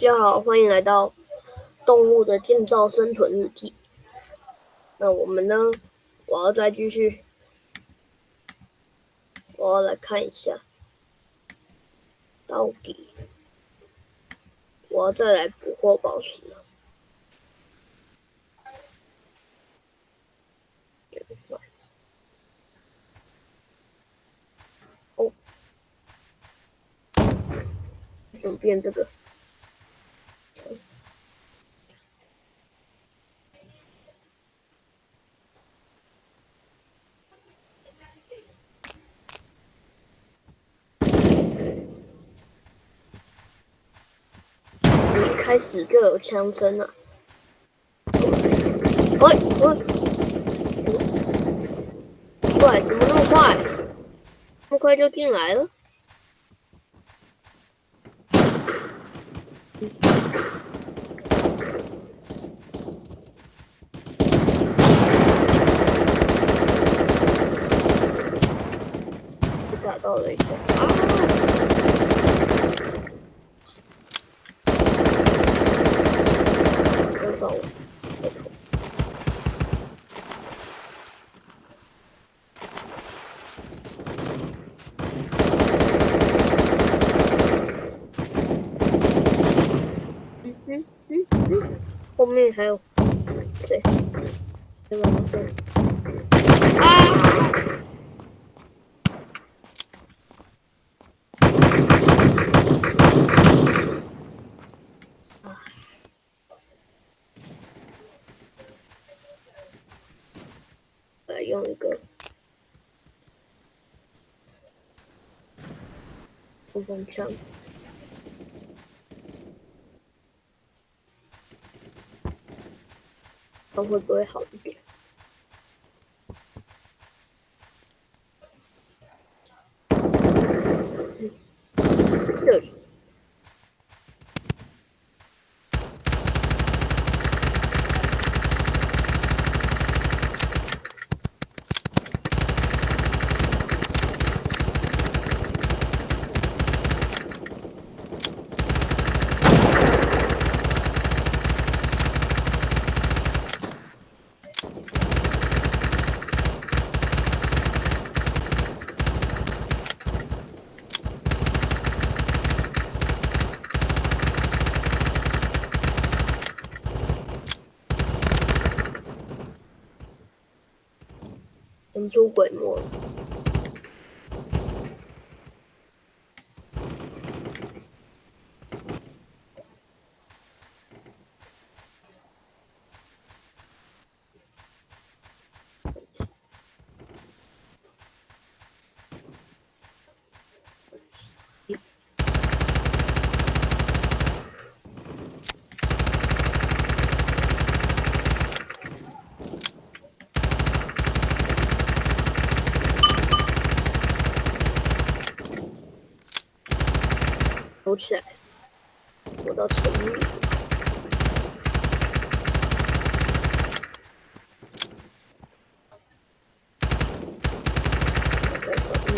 大家好，欢迎来到动物的建造生存日记。那我们呢？我要再继续，我要来看一下，到底我要再来捕获宝石。哦，怎么变这个？开始就有枪声了，喂喂，快，怎么那么快？那么快就进来了？打到了一下啊！走。嗯嗯嗯嗯，后面还有谁？对吧？是啊！来用一个冲锋枪，看会不会好一点？就是。人出鬼魔躲起来，躲到城里。在守护。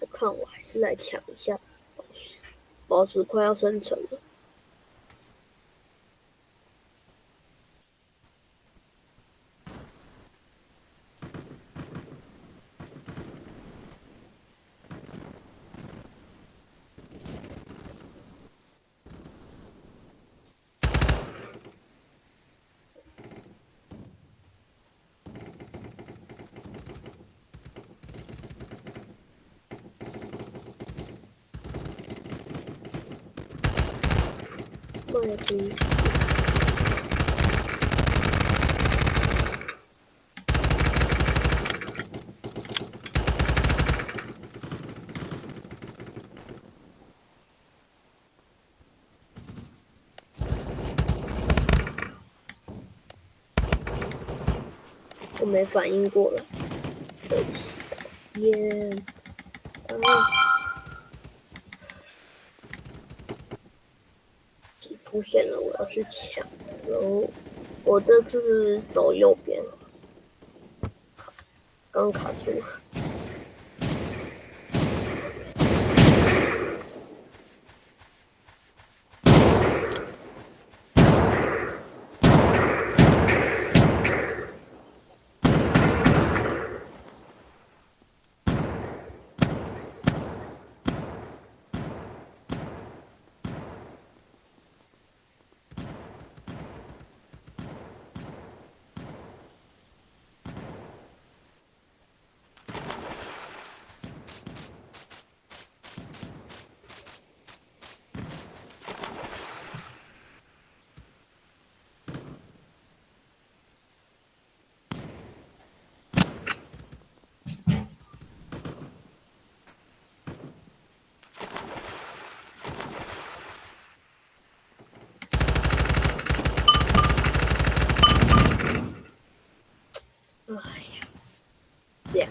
我看我还是来抢一下宝石，宝石快要生成了。我没反应过来，对不起，讨厌。啊！出现了，我要去抢然后！我这次走右边了，刚卡住。了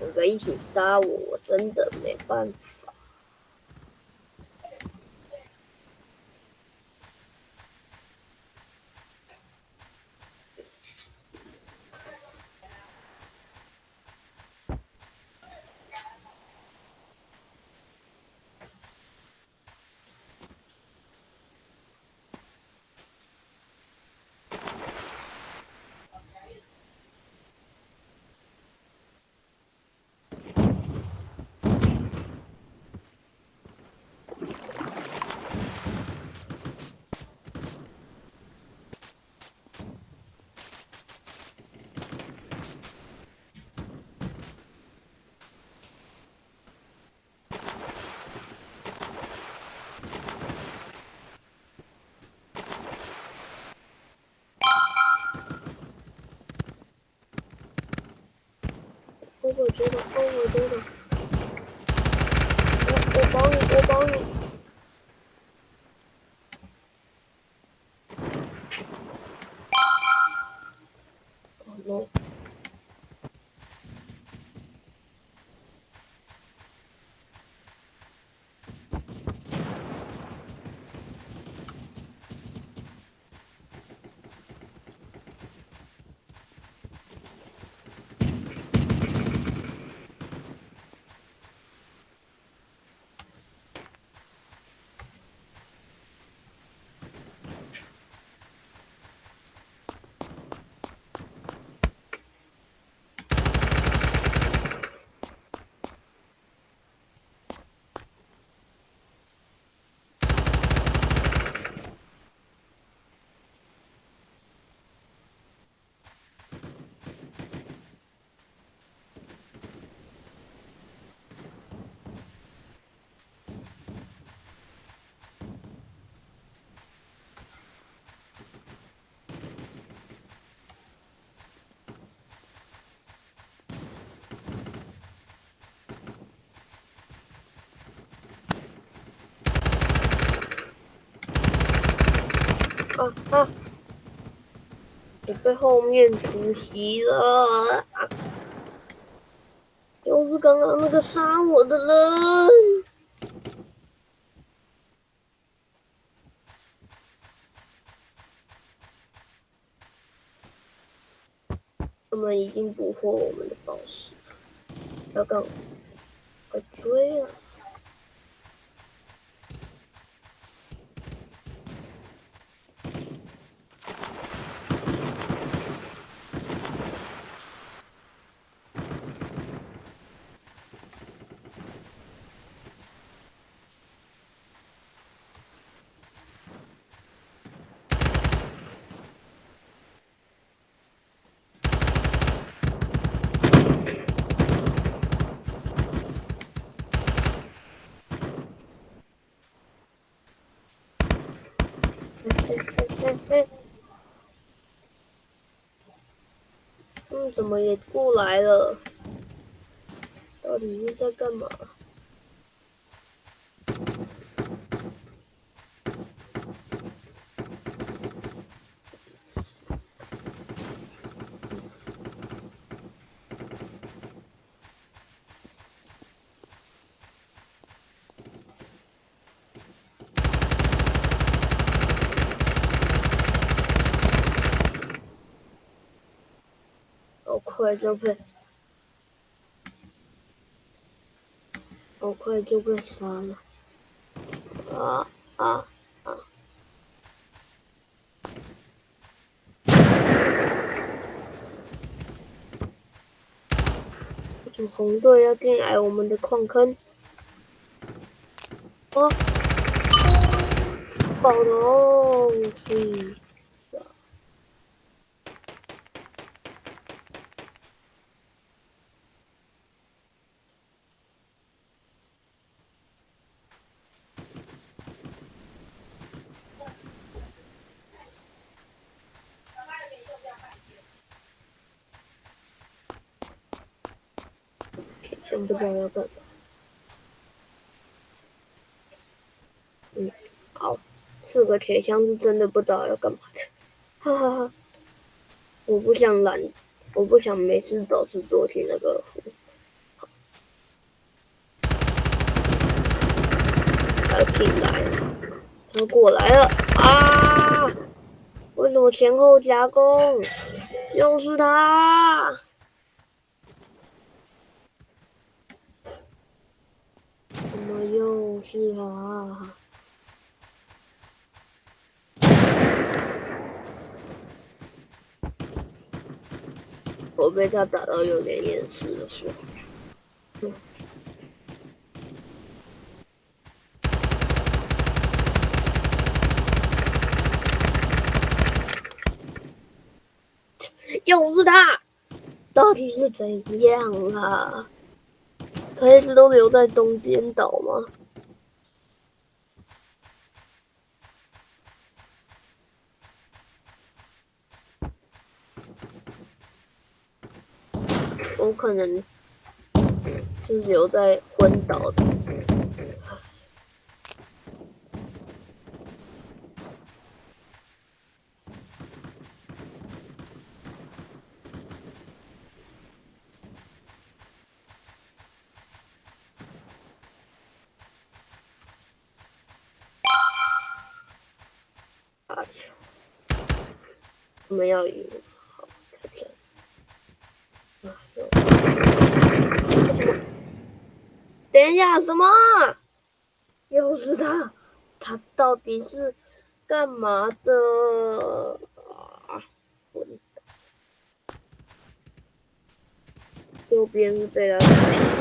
两个一起杀我，我真的没办法。我觉得，哦，我觉得，我我帮你，我帮你。哦，no。啊啊！我被后面突袭了，又是刚刚那个杀我的人。他们已经捕获我们的宝石，要干快追啊！嗯，怎么也过来了？到底是在干嘛？快就被，我快就被杀了！啊啊啊！为什么红队要进来我们的矿坑？哦，爆头，是。真不知道要干嘛。嗯，好，四个铁箱是真的不知道要干嘛的，哈哈哈！我不想懒，我不想每次都是做题那个服。他进来了，他过来了啊！为什么前后夹攻？又是他！又是他！我被他打到有点厌世的时候？又是他！到底是怎样啊？他一直都留在东边岛吗？我可能是留在昏岛的。我们要赢，好，看这。啊，等一下，什么？又是他？他到底是干嘛的？啊，右边是被他。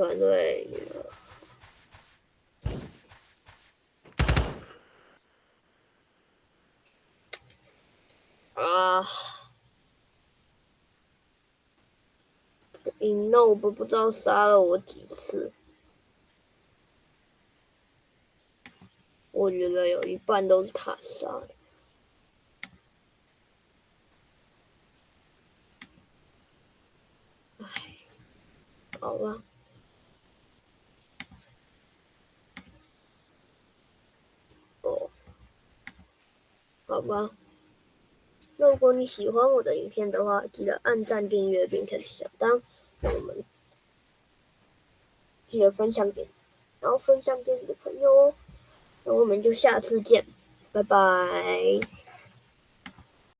团队啊，Inob 不知道杀了我几次，我觉得有一半都是他杀的。哎好吧，哦，好吧。如果你喜欢我的影片的话，记得按赞、订阅并开启小灯。那我们记得分享给，然后分享给你的朋友哦。那我们就下次见，拜拜。